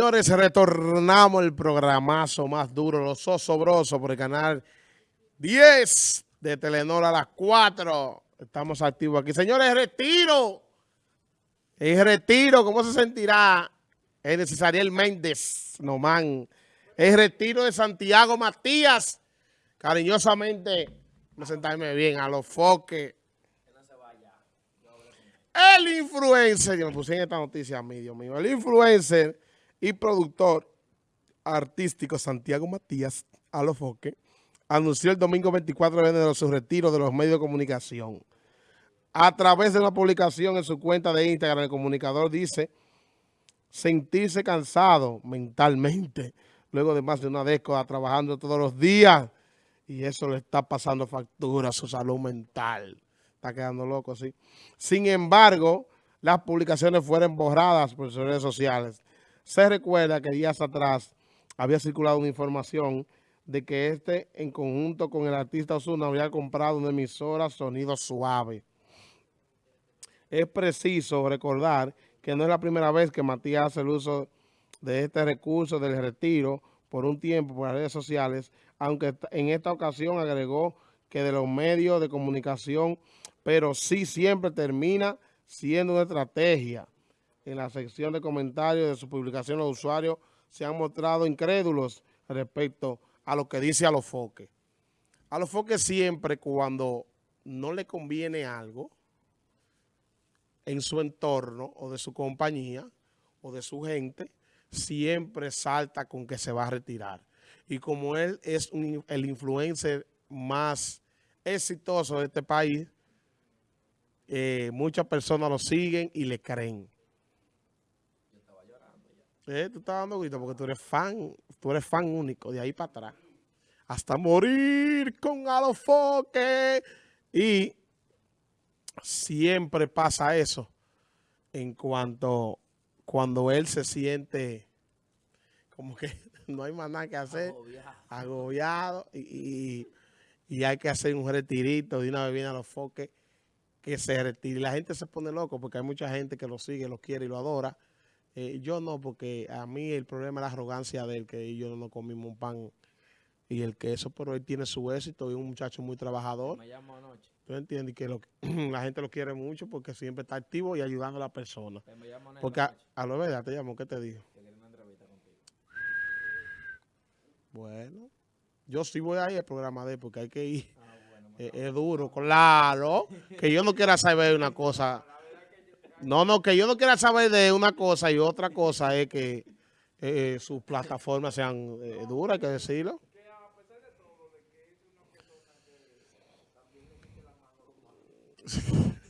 Señores, retornamos el programazo más duro, los osobrosos, por el canal 10 de Telenor a las 4. Estamos activos aquí. Señores, retiro. Es retiro. ¿Cómo se sentirá el necesario Méndez? No, man. El retiro de Santiago Matías. Cariñosamente, presentarme bien a los foques. El influencer, yo me puse en esta noticia a mí, Dios mío, el influencer y productor artístico Santiago Matías Alofoque anunció el domingo 24 de enero su retiro de los medios de comunicación. A través de una publicación en su cuenta de Instagram, el comunicador dice sentirse cansado mentalmente luego de más de una década trabajando todos los días y eso le está pasando factura a su salud mental. Está quedando loco, sí. Sin embargo, las publicaciones fueron borradas por sus redes sociales. Se recuerda que días atrás había circulado una información de que este, en conjunto con el artista Osuna, había comprado una emisora sonido suave. Es preciso recordar que no es la primera vez que Matías hace el uso de este recurso del retiro por un tiempo por las redes sociales, aunque en esta ocasión agregó que de los medios de comunicación, pero sí siempre termina siendo una estrategia en la sección de comentarios de su publicación los usuarios se han mostrado incrédulos respecto a lo que dice a los foques. A los foques siempre cuando no le conviene algo en su entorno o de su compañía o de su gente, siempre salta con que se va a retirar. Y como él es el influencer más exitoso de este país, eh, muchas personas lo siguen y le creen. Eh, tú estás dando grito porque tú eres fan, tú eres fan único, de ahí para atrás. Hasta morir con Alofoque. Y siempre pasa eso en cuanto cuando él se siente como que no hay más nada que hacer, agobiado, y, hay que hacer un retirito de una bebida a los foques que se retire. Y la gente se pone loco porque hay mucha gente que lo sigue, lo quiere y lo adora. Eh, yo no, porque a mí el problema es la arrogancia de él, que yo no comimos un pan y el queso, pero él tiene su éxito y es un muchacho muy trabajador. Me llamo anoche. ¿Tú entiendes? Que la gente lo quiere mucho porque siempre está activo y ayudando a la persona. porque a, lo verdad te llamo, ¿qué te dijo? Bueno, yo sí voy a ir al programa de él porque hay que ir. Ah, eh, es, duro, claro. Que yo no quiera saber una cosa no, no, que yo no quiera saber de una cosa y otra cosa es que eh, sus plataformas sean eh, duras, hay que decirlo.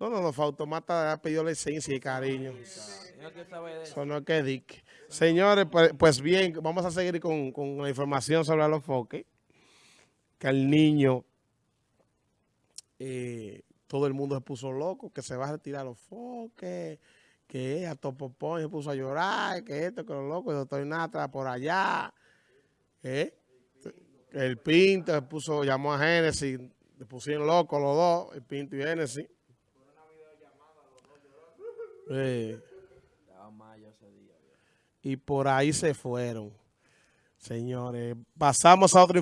No, no, no, Fautomata ha pedido licencia y cariño. Eso no es que Dick. Señores, pues, pues, bien, vamos a seguir con, con la información sobre los foques. Que el niño eh, todo el mundo se puso loco, que se va a retirar los foques, que a Topopón se puso a llorar, que esto, que lo loco, el doctor Natra por allá. ¿eh? El Pinto se puso, llamó a Génesis, le pusieron locos los dos, el Pinto y Génesis. Eh. Y por ahí se fueron. Señores, pasamos a otra información.